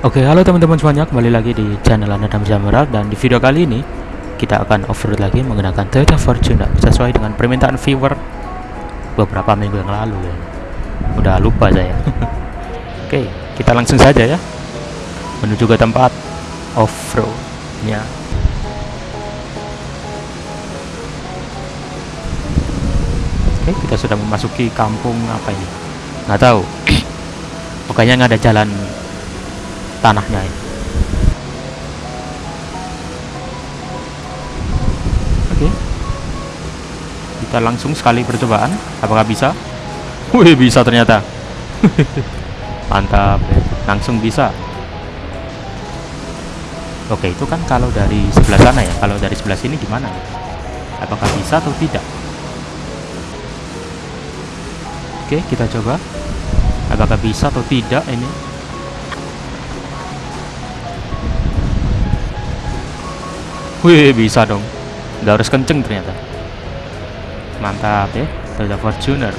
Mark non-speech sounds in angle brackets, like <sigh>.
Oke, halo teman-teman semuanya, kembali lagi di channel Anda Zamarak dan di video kali ini kita akan off-road lagi menggunakan Toyota Fortuner sesuai dengan permintaan viewer beberapa minggu yang lalu ya. Udah lupa saya. <laughs> Oke, kita langsung saja ya menuju ke tempat off-roadnya. Oke, kita sudah memasuki kampung apa ini? Nggak tahu. <clears throat> Pokoknya nggak ada jalan tanahnya ini. Oke. Kita langsung sekali percobaan. Apakah bisa? Wih, bisa ternyata. <laughs> Mantap. Langsung bisa. Oke, itu kan kalau dari sebelah sana ya. Kalau dari sebelah sini gimana? Apakah bisa atau tidak? Oke, kita coba. Apakah bisa atau tidak ini? Wih, bisa dong. Nggak harus kenceng ternyata. Mantap ya, Toyota Fortuner.